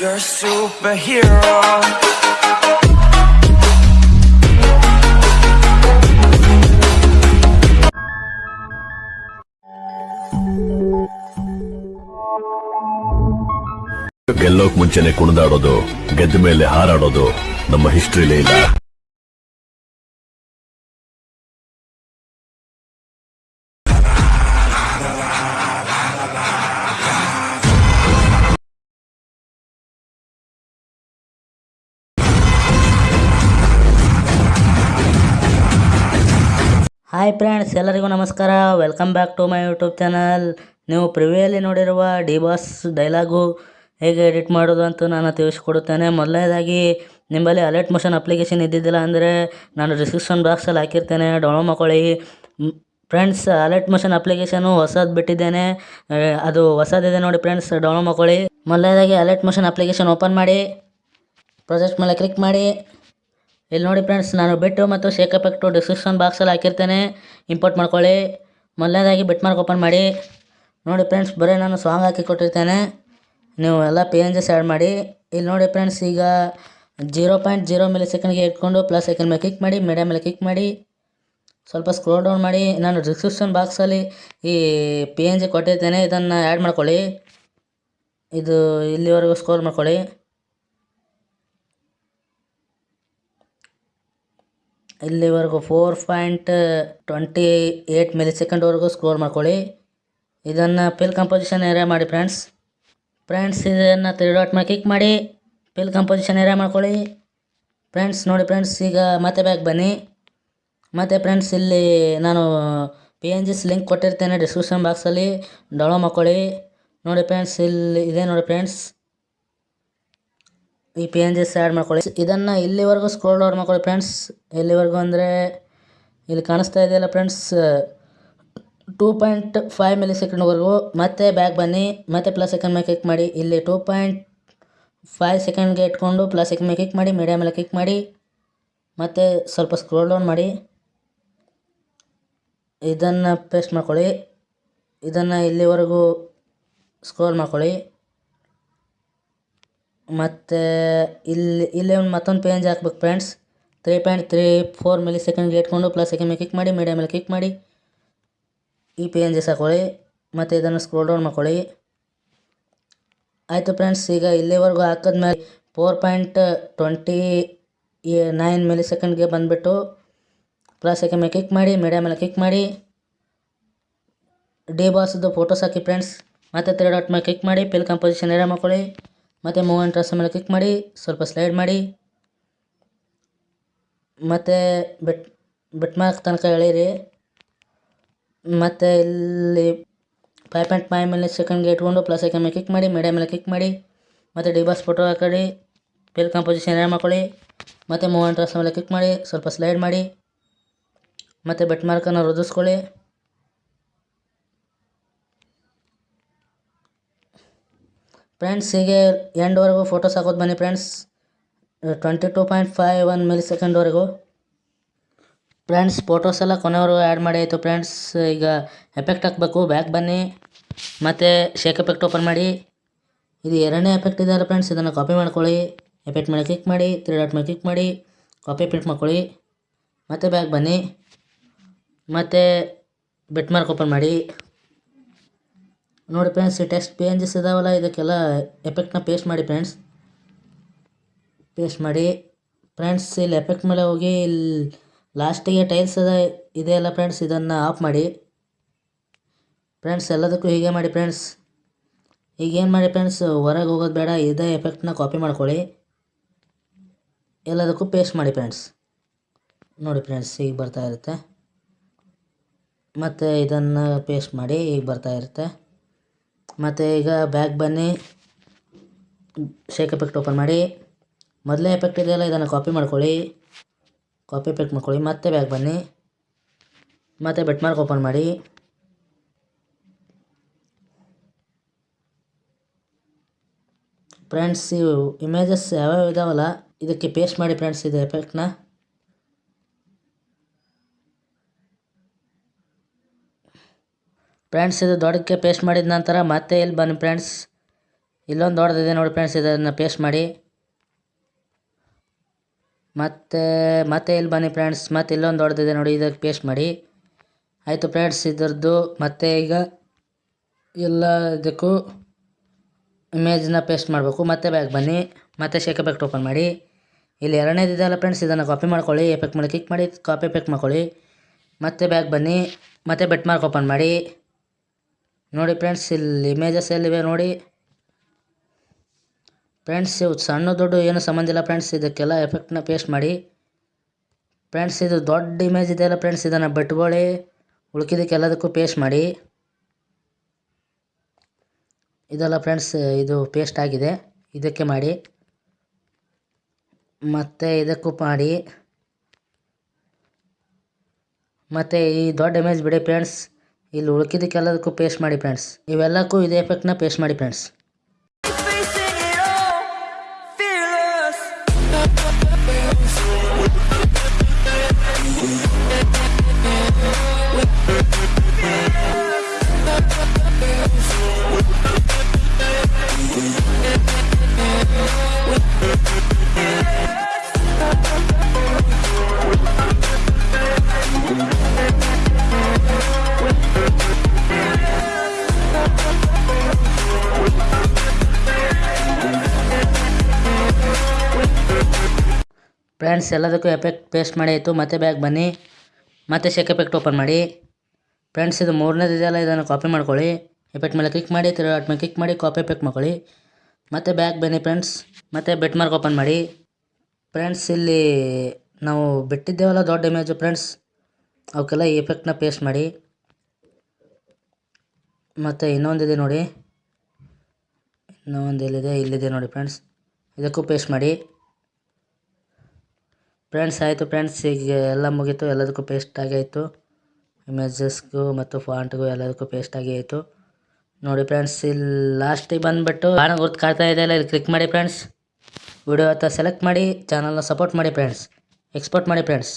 You're a superhero. ಗೆಲ್ಲೋಕ್ ಮುಂಚೆನೆ ಕುಣಿದಾಡೋದು ಗೆದ್ದ ಮೇಲೆ ಹಾರಾಡೋದು ನಮ್ಮ ಹಿಸ್ಟ್ರಿಲೇ ಇಲ್ಲ ಹಾಯ್ ಫ್ರೆಂಡ್ಸ್ ಎಲ್ಲರಿಗೂ ನಮಸ್ಕಾರ. Welcome back to my YouTube channel ನೀವು ಪ್ರಿವಿಯಲ್ಲಿ ನೋಡಿರುವ ಡಿ ಬಾಸ್ ಡೈಲಾಗು ಹೇಗೆ ಎಡಿಟ್ ಮಾಡೋದು ಅಂತ ನಾನು ತಿಳಿಸ್ಕೊಡುತ್ತೇನೆ. ಮೊದಲನೇದಾಗಿ, ನಿಮ್ಮಲ್ಲಿ ಅಲರ್ಟ್ ಮೋಷನ್ ಅಪ್ಲಿಕೇಶನ್ ಇದ್ದಿದ್ದಿಲ್ಲ ಅಂದರೆ ನಾನು ಡಿಸ್ಕ್ರಿಪ್ಷನ್ ಬಾಕ್ಸಲ್ಲಿ ಹಾಕಿರ್ತೇನೆ. ಡೌನ್ಲೋಡ್ ಮಾಡ್ಕೊಳ್ಳಿ. ಫ್ರೆಂಡ್ಸ್ ಅಲರ್ಟ್ ಮೋಷನ್ ಅಪ್ಲಿಕೇಶನು ಹೊಸದು ಬಿಟ್ಟಿದ್ದೇನೆ. ಅದು ಹೊಸದಿದೆ ನೋಡಿ ಫ್ರೆಂಡ್ಸ್ ಡೌನ್ಲೋಡ್ ಮಾಡ್ಕೊಳ್ಳಿ. ಮೊದಲನೇದಾಗಿ ಅಲರ್ಟ್ ಮೋಷನ್ ಅಪ್ಲಿಕೇಶನ್ ಓಪನ್ ಮಾಡಿ. ಪ್ರಾಜೆಕ್ಟ್ ಮೇಲೆ ಕ್ಲಿಕ್ ಮಾಡಿ. ಇಲ್ಲಿ ನೋಡಿ ಫ್ರೆಂಡ್ಸ್ ನಾನು ಬಿಟ್ಟು ಮತ್ತು ಶೇಕ್ ಎಫೆಕ್ಟು ಡಿಸ್ಕ್ರಿಪ್ಷನ್ ಬಾಕ್ಸಲ್ಲಿ ಹಾಕಿರ್ತೇನೆ. ಇಂಪೋರ್ಟ್ ಮಾಡ್ಕೊಳ್ಳಿ. ಮೊದಲನೇದಾಗಿ ಬಿಟ್ ಮಾರ್ಕ್ ಓಪನ್ ಮಾಡಿ. ನೋಡಿ ಫ್ರೆಂಡ್ಸ್ ಬರೀ ನಾನು ಸಾಂಗ್ ಹಾಕಿ ಕೊಟ್ಟಿರ್ತೇನೆ. ನೀವು ಎಲ್ಲ ಪಿ ಎನ್ ಜಿಸ್ ಆ್ಯಡ್ ಮಾಡಿ. ಇಲ್ಲಿ ನೋಡಿ ಫ್ರೆಂಡ್ಸ್ ಈಗ ಜೀರೋ ಪಾಯಿಂಟ್ ಜೀರೋ ಮೇಲೆ ಸೆಕೆಂಡ್ಗೆ ಇಟ್ಕೊಂಡು ಪ್ಲಸ್ ಸೆಕೆಂಡ್ ಮೇಲೆ ಕ್ಲಿಕ್ ಮಾಡಿ ಮೀಡಿಯಾ ಮೇಲೆ ಕ್ಲಿಕ್ ಮಾಡಿ. ಸ್ವಲ್ಪ ಸ್ಕ್ರೋಲ್ ಡೌನ್ ಮಾಡಿ. ನಾನು ಡಿಸ್ಕ್ರಿಪ್ಷನ್ ಬಾಕ್ಸಲ್ಲಿ ಈ ಪಿ ಎನ್ ಜಿ ಕೊಟ್ಟಿರ್ತೇನೆ. ಇದನ್ನು ಆ್ಯಡ್ ಮಾಡ್ಕೊಳ್ಳಿ. ಇದು ಇಲ್ಲಿವರೆಗೂ ಸ್ಕೋರ್ ಮಾಡ್ಕೊಳ್ಳಿ. ಇಲ್ಲಿವರೆಗೂ four point twenty eight milli ಸೆಕೆಂಡ್ವರೆಗೂ ಸ್ಕೋರ್ ಮಾಡ್ಕೊಳ್ಳಿ. ಇದನ್ನು ಪಿಲ್ ಕಂಪೋಸಿಷನ್ ಏರಿಯಾ ಮಾಡಿ ಫ್ರೆಂಡ್ಸ್ ಫ್ರೆಂಡ್ಸ್ ಇದನ್ನು ತ್ರೀ ಡಾಟ್ ಮೇಲೆ ಕ್ಲಿಕ್ ಮಾಡಿ. ಪಿಲ್ ಕಂಪೋಸಿಷನ್ ಏರಿಯಾ ಮಾಡ್ಕೊಳ್ಳಿ. ಫ್ರೆಂಡ್ಸ್ ನೋಡಿ ಫ್ರೆಂಡ್ಸ್ ಈಗ ಮತ್ತೆ ಬ್ಯಾಗ್ ಬನ್ನಿ. ಮತ್ತು ಫ್ರೆಂಡ್ಸ್ ಇಲ್ಲಿ ನಾನು ಪಿ ಎನ್ ಜಿಸ್ ಲಿಂಕ್ ಕೊಟ್ಟಿರ್ತೇನೆ ಡಿಸ್ಕ್ರಿಪ್ಷನ್ ಬಾಕ್ಸಲ್ಲಿ ಡೌನ್ಲೋಡ್ ಮಾಡ್ಕೊಳ್ಳಿ. ನೋಡಿ ಫ್ರೆಂಡ್ಸ್ ಇಲ್ಲಿ ಇದೆ ನೋಡಿ ಫ್ರೆಂಡ್ಸ್ ಈ ಪಿ ಎನ್ ಜಿಸ್ ಆ್ಯಡ್ ಮಾಡ್ಕೊಳ್ಳಿ. ಇದನ್ನು ಇಲ್ಲಿವರೆಗೂ ಸ್ಕ್ರೋಲ್ ಡೌನ್ ಮಾಡ್ಕೊಳ್ಳಿ ಫ್ರೆಂಡ್ಸ್ ಇಲ್ಲಿವರೆಗೂ ಅಂದರೆ ಇಲ್ಲಿ ಕಾಣಿಸ್ತಾ ಇದೆಯಲ್ಲ friends two point five milli ಸೆಕೆಂಡ್ವರೆಗೂ ಮತ್ತೆ ಬ್ಯಾಕ್ ಬನ್ನಿ, ಮತ್ತೆ ಪ್ಲಸ್ ಸೆಕೆಂಡ್ ಮೇಲೆ ಕ್ಲಿಕ್ ಮಾಡಿ. ಇಲ್ಲಿ ಟೂ ಪಾಯಿಂಟ್ ಫೈವ್ ಸೆಕೆಂಡ್ಗೆ ಇಟ್ಕೊಂಡು ಪ್ಲಸ್ ಸೆಕೆಂಡ್ ಮೇಲೆ ಕ್ಲಿಕ್ ಮಾಡಿ ಮೀಡಿಯಾ ಮೇಲೆ ಕ್ಲಿಕ್ ಮಾಡಿ, ಮತ್ತೆ ಸ್ವಲ್ಪ ಸ್ಕ್ರೋಲ್ ಡೌನ್ ಮಾಡಿ. ಇದನ್ನು ಪೇಸ್ಟ್ ಮಾಡ್ಕೊಳ್ಳಿ. ಇದನ್ನು ಇಲ್ಲಿವರೆಗೂ ಸ್ಕ್ರೋಲ್ ಮಾಡ್ಕೊಳ್ಳಿ. ಮತ್ತು ಇಲ್ಲಿ, ಇಲ್ಲೇ ಒಂದು ಮತ್ತೊಂದು ಪೇಂಜ್ ಹಾಕ್ಬೇಕು friends three point three four milli ಸೆಕೆಂಡ್ಗೆ ಇಟ್ಕೊಂಡು ಪ್ಲಸ್ ಮೇಲೆ ಕ್ಲಿಕ್ ಮಾಡಿ ಮೀಡಿಯಾ ಮೇಲೆ ಕ್ಲಿಕ್ ಮಾಡಿ. ಈ ಪೇಂಜಸ್ ಹಾಕೊಳ್ಳಿ ಮತ್ತು ಇದನ್ನು ಸ್ಕ್ರೋಲ್ ಡೌನ್ ಮಾಡ್ಕೊಳ್ಳಿ. ಆಯಿತು ಫ್ರೆಂಡ್ಸ್ ಈಗ ಇಲ್ಲಿವರೆಗೂ ಹಾಕಿದ್ಮೇಲೆ four point twenty nine milli ಸೆಕೆಂಡ್ಗೆ ಬಂದುಬಿಟ್ಟು ಪ್ಲಸ್ ಮೇಲೆ ಕ್ಲಿಕ್ ಮಾಡಿ ಮೀಡಿಯಾ ಮೇಲೆ ಕ್ಲಿಕ್ ಮಾಡಿ. ಡಿ ಬಾಸ್ದು ಫೋಟೋಸ್ ಹಾಕಿ ಫ್ರೆಂಡ್ಸ್ ಮತ್ತೆ ತ್ರೀ ಡಾಟ್ ಮೇಲೆ ಕ್ಲಿಕ್ ಮಾಡಿ ಪಿಲ್ ಕಂಪೋಸಿಷನ್ ಏರಿಯಾ ಮಾಡ್ಕೊಳ್ಳಿ. ಮತ್ತು ಮೂವ್ ಆ್ಯಂಡ್ ಟ್ರಾಸ್ ಮೇಲೆ ಕ್ಲಿಕ್ ಮಾಡಿ, ಸ್ವಲ್ಪ ಸ್ಲೈಡ್ ಮಾಡಿ. ಮತ್ತು ಬೆಟ್ ಬೆಟ್ ಮಾರ್ಕ್ ತನಕ ಎಳೀರಿ. ಮತ್ತು ಇಲ್ಲಿ ಫೈವ್ ಪಾಯಿಂಟ್ ಫೈವ್ ಮೇಲೆ ಸೆಕೆಂಡ್ಗೆ ಇಟ್ಕೊಂಡು ಪ್ಲಸ್ ಐಕನ್ ಮೇಲೆ ಕ್ಲಿಕ್ ಮಾಡಿ ಮೀಡಿಯಾ ಮೇಲೆ ಕ್ಲಿಕ್ ಮಾಡಿ. ಮತ್ತು ಡಿಬಾಸ್ ಫೋಟೋ ಹಾಕೊಳ್ಳಿ ಫಿಲ್ ಕಂಪೋಸಿಷನ್ ಏನು ಮಾಡ್ಕೊಳ್ಳಿ. ಮತ್ತು ಮೂವ್ ಆ್ಯಂಡ್ ಟ್ರಾಸ್ ಮೇಲೆ ಕ್ಲಿಕ್ ಮಾಡಿ, ಸ್ವಲ್ಪ ಸ್ಲೈಡ್ ಮಾಡಿ. ಮತ್ತು ಬೆಟ್ ಮಾರ್ಕನ್ನು ವೃದ್ಧಿಸ್ಕೊಳ್ಳಿ ಫ್ರೆಂಡ್ಸ್ ಹೀಗೆ ಎಂಡ್ವರೆಗೂ ಫೋಟೋಸ್ ಹಾಕೋದು ಬನ್ನಿ friends twenty two point five one milli ಸೆಕೆಂಡ್ವರೆಗೂ ಫ್ರೆಂಡ್ಸ್ ಫೋಟೋಸ್ ಎಲ್ಲ ಕೊನೆವರೆಗೂ ಆ್ಯಡ್ ಮಾಡಿ ಆಯಿತು ಫ್ರೆಂಡ್ಸ್ ಈಗ ಎಫೆಕ್ಟ್ ಹಾಕಬೇಕು ಬ್ಯಾಕ್ ಬನ್ನಿ. ಮತ್ತು ಶೇಕ್ ಎಫೆಕ್ಟ್ ಓಪನ್ ಮಾಡಿ. ಇದು ಎರಡನೇ ಎಫೆಕ್ಟ್ ಇದೆಯಲ್ಲ ಫ್ರೆಂಡ್ಸ್ ಇದನ್ನು ಕಾಪಿ ಮಾಡ್ಕೊಳ್ಳಿ. ಎಫೆಕ್ಟ್ ಮೇಲೆ ಕ್ಲಿಕ್ ಮಾಡಿ ತ್ರೀ ಡಾಟ್ ಮೇಲೆ ಕ್ಲಿಕ್ ಮಾಡಿ ಕಾಪಿ ಪ್ರಿಂಟ್ ಮಾಡ್ಕೊಳ್ಳಿ. ಮತ್ತು ಬ್ಯಾಕ್ ಬನ್ನಿ. ಮತ್ತು ಬಿಟ್ ಮಾರ್ಕ್ ಓಪನ್ ಮಾಡಿ. ನೋಡಿ ಫ್ರೆಂಡ್ಸ್ ಈ ಟೆಕ್ಸ್ಟ್ ಪಿ ಎನ್ ಜಿಸ್ ಇದಾವಲ್ಲ, ಇದಕ್ಕೆಲ್ಲ ಎಫೆಕ್ಟ್ನ ಪೇಸ್ಟ್ ಮಾಡಿ ಫ್ರೆಂಡ್ಸ್ ಪೇಸ್ಟ್ ಮಾಡಿ. ಫ್ರೆಂಡ್ಸ್ ಇಲ್ಲಿ ಎಫೆಕ್ಟ್ ಮೇಲೆ ಹೋಗಿ, ಇಲ್ಲಿ ಲಾಸ್ಟಿಗೆ ಟೈಲ್ಸ್ ಅದ ಇದೆಯಲ್ಲ ಫ್ರೆಂಡ್ಸ್ ಇದನ್ನು ಆಫ್ ಮಾಡಿ. ಫ್ರೆಂಡ್ಸ್ ಎಲ್ಲದಕ್ಕೂ ಹೀಗೆ ಮಾಡಿ ಫ್ರೆಂಡ್ಸ್ ಈಗೇನು ಮಾಡಿ ಫ್ರೆಂಡ್ಸ್ ಹೊರಗೆ ಹೋಗೋದು ಬೇಡ, ಇದೇ ಎಫೆಕ್ಟ್ನ ಕಾಪಿ ಮಾಡ್ಕೊಳ್ಳಿ. ಎಲ್ಲದಕ್ಕೂ ಪೇಸ್ಟ್ ಮಾಡಿ ಫ್ರೆಂಡ್ಸ್ ನೋಡಿ ಫ್ರೆಂಡ್ಸ್ ಈಗ ಬರ್ತಾ ಇರುತ್ತೆ. ಮತ್ತು ಇದನ್ನು ಪೇಸ್ಟ್ ಮಾಡಿ ಈಗ ಬರ್ತಾ ಇರುತ್ತೆ. ಮತ್ತು ಈಗ ಬ್ಯಾಕ್ ಬನ್ನಿ. ಶೇಕ್ ಎಫೆಕ್ಟ್ ಓಪನ್ ಮಾಡಿ. ಮೊದಲೇ ಎಫೆಕ್ಟ್ ಇದೆಯಲ್ಲ, ಇದನ್ನು ಕಾಪಿ ಮಾಡ್ಕೊಳ್ಳಿ. ಕಾಪಿ ಎಫೆಕ್ಟ್ ಮಾಡ್ಕೊಳ್ಳಿ, ಮತ್ತೆ ಬ್ಯಾಕ್ ಬನ್ನಿ. ಮತ್ತೆ ಬೆಟ್ ಮಾರ್ಕ್ ಓಪನ್ ಮಾಡಿ. ಫ್ರೆಂಡ್ಸ್ ಇವು ಇಮೇಜಸ್ ಯಾವ್ಯಾವ ಇದಾವಲ್ಲ, ಇದಕ್ಕೆ ಪೇಸ್ಟ್ ಮಾಡಿ ಫ್ರೆಂಡ್ಸ್ ಇದು ಎಫೆಕ್ಟ್ನ ಫ್ರೆಂಡ್ಸ್ ಇದು ದೊಡ್ಡಕ್ಕೆ ಪೇಸ್ಟ್ ಮಾಡಿದ ನಂತರ ಮತ್ತೆ ಇಲ್ಲಿ ಬನ್ನಿ ಫ್ರೆಂಡ್ಸ್ ಇಲ್ಲೊಂದು ದೊಡ್ಡದಿದೆ ನೋಡಿ ಫ್ರೆಂಡ್ಸ್ ಇದನ್ನು ಪೇಸ್ಟ್ ಮಾಡಿ. ಮತ್ತೆ ಮತ್ತೆ ಇಲ್ಲಿ ಬನ್ನಿ ಫ್ರೆಂಡ್ಸ್ ಮತ್ತೆ ಇಲ್ಲೊಂದು ದೊಡ್ಡದಿದೆ ನೋಡಿ, ಇದಕ್ಕೆ ಪೇಸ್ಟ್ ಮಾಡಿ. ಆಯಿತು ಫ್ರೆಂಡ್ಸ್ ಇದರದ್ದು ಮತ್ತೆ ಈಗ ಎಲ್ಲ ಇದಕ್ಕೂ ಇಮೇಜನ್ನ ಪೇಸ್ಟ್ ಮಾಡಬೇಕು. ಮತ್ತೆ ಬ್ಯಾಗ್ ಬನ್ನಿ. ಮತ್ತೆ ಶೇಕ್ ಎಫೆಕ್ಟ್ ಓಪನ್ ಮಾಡಿ. ಇಲ್ಲಿ ಎರಡನೇದಿದೆಯಲ್ಲ ಫ್ರೆಂಡ್ಸ್ ಇದನ್ನು ಕಾಪಿ ಮಾಡ್ಕೊಳ್ಳಿ. ಎಫೆಕ್ಟ್ ಮೇಲೆ ಕ್ಲಿಕ್ ಮಾಡಿ ಕಾಪಿ ಎಫೆಕ್ಟ್ ಮಾಡ್ಕೊಳ್ಳಿ. ಮತ್ತೆ ಬ್ಯಾಗ್ ಬನ್ನಿ. ಮತ್ತೆ ಬೆಟ್ ಮಾರ್ಕ್ ಓಪನ್ ಮಾಡಿ. ನೋಡಿ ಫ್ರೆಂಡ್ಸ್, ಇಲ್ಲಿ ಇಮೇಜಸ್ ಎಲ್ಲಿವೆ ನೋಡಿ. ಫ್ರೆಂಡ್ಸ್, ಇವು ಸಣ್ಣ ದೊಡ್ಡ ಏನು ಸಂಬಂಧ ಇಲ್ಲ ಫ್ರೆಂಡ್ಸ್, ಇದಕ್ಕೆಲ್ಲ ಎಫೆಕ್ಟ್ನ ಪೇಸ್ಟ್ ಮಾಡಿ. ಫ್ರೆಂಡ್ಸ್, ಇದು ದೊಡ್ಡ ಇಮೇಜ್ ಇದೆಯಲ್ಲ ಫ್ರೆಂಡ್ಸ್, ಇದನ್ನು ಬಿಟ್ಕೊಳ್ಳಿ. ಉಳ್ಕಿದ್ದಕ್ಕೆ ಎಲ್ಲದಕ್ಕೂ ಪೇಸ್ಟ್ ಮಾಡಿ. ಇದೆಲ್ಲ ಫ್ರೆಂಡ್ಸ್, ಇದು ಪೇಸ್ಟ್ ಆಗಿದೆ. ಇದಕ್ಕೆ ಮಾಡಿ. ಮತ್ತು ಇದಕ್ಕೂ ಮಾಡಿ. ಮತ್ತು ಈ ದೊಡ್ಡ ಇಮೇಜ್ ಬಿಡಿ ಫ್ರೆಂಡ್ಸ್. ಇಲ್ಲಿ ಉಳ್ಕಿದ್ದಕ್ಕೆಲ್ಲದಕ್ಕೂ ಪೇಸ್ಟ್ ಮಾಡಿ ಫ್ರೆಂಡ್ಸ್ ಇವೆಲ್ಲಕ್ಕೂ ಇದೇ ಎಫೆಕ್ಟ್ನ ಪೇಸ್ಟ್ ಮಾಡಿ ಫ್ರೆಂಡ್ಸ್ ಫ್ರೆಂಡ್ಸ್ ಎಲ್ಲದಕ್ಕೂ ಎಫೆಕ್ಟ್ ಪೇಸ್ಟ್ ಮಾಡಿ ಆಯಿತು. ಮತ್ತೆ ಬ್ಯಾಗ್ ಬನ್ನಿ. ಮತ್ತೆ ಶೇಕ್ ಎಫೆಕ್ಟ್ ಓಪನ್ ಮಾಡಿ. ಫ್ರೆಂಡ್ಸ್ ಇದು ಮೂರನೇದು ಇದೆಯಲ್ಲ, ಇದನ್ನು ಕಾಪಿ ಮಾಡ್ಕೊಳ್ಳಿ. ಎಫೆಕ್ಟ್ ಮೇಲೆ ಕ್ಲಿಕ್ ಮಾಡಿ ತಿರುಗಾಟ ಮೇಲೆ ಕ್ಲಿಕ್ ಮಾಡಿ ಕಾಪಿ ಎಫೆಕ್ಟ್ ಮಾಡ್ಕೊಳ್ಳಿ. ಮತ್ತೆ ಬ್ಯಾಗ್ ಬನ್ನಿ ಫ್ರೆಂಡ್ಸ್ ಮತ್ತೆ ಬೆಟ್ ಮಾರ್ಕ್ ಓಪನ್ ಮಾಡಿ. ಫ್ರೆಂಡ್ಸ್ ಇಲ್ಲಿ ನಾವು ಬಿಟ್ಟಿದ್ದೇವಲ್ಲ ದೊಡ್ಡ ಇಮೇಜು ಫ್ರೆಂಡ್ಸ್ ಅವಕ್ಕೆಲ್ಲ ಈ ಎಫೆಕ್ಟ್ನ ಪೇಸ್ಟ್ ಮಾಡಿ. ಮತ್ತು ಇನ್ನೊಂದಿದೆ ನೋಡಿ. ಇನ್ನೊಂದು ಇಲ್ಲಿದೆ ಇಲ್ಲಿದೆ ನೋಡಿ ಫ್ರೆಂಡ್ಸ್ ಇದಕ್ಕೂ ಪೇಸ್ಟ್ ಮಾಡಿ. ಫ್ರೆಂಡ್ಸ್, ಆಯಿತು ಫ್ರೆಂಡ್ಸ್, ಈಗ ಎಲ್ಲ ಮುಗೀತು. ಎಲ್ಲದಕ್ಕೂ ಪೇಸ್ಟ್ ಆಗೈತು ಇಮೇಜಸ್ಗೂ ಮತ್ತು ಫಾಂಟ್ಗೂ ಎಲ್ಲದಕ್ಕೂ ಪೇಸ್ಟ್ ಆಯಿತು ನೋಡಿ ಫ್ರೆಂಡ್ಸ್, ಇಲ್ಲಿ ಲಾಸ್ಟಿಗೆ ಬಂದುಬಿಟ್ಟು ಬಾಣ ಗುರ್ತು ಕಾಡ್ತಾ ಇದೆಯಲ್ಲ ಇಲ್ಲಿ ಕ್ಲಿಕ್ ಮಾಡಿ ಫ್ರೆಂಡ್ಸ್. ವಿಡಿಯೋ ಹತ್ರ ಸೆಲೆಕ್ಟ್ ಮಾಡಿ ಚಾನಲ್ನ ಸಪೋರ್ಟ್ ಮಾಡಿ ಫ್ರೆಂಡ್ಸ್. ಎಕ್ಸ್ಪೋರ್ಟ್ ಮಾಡಿ ಫ್ರೆಂಡ್ಸ್.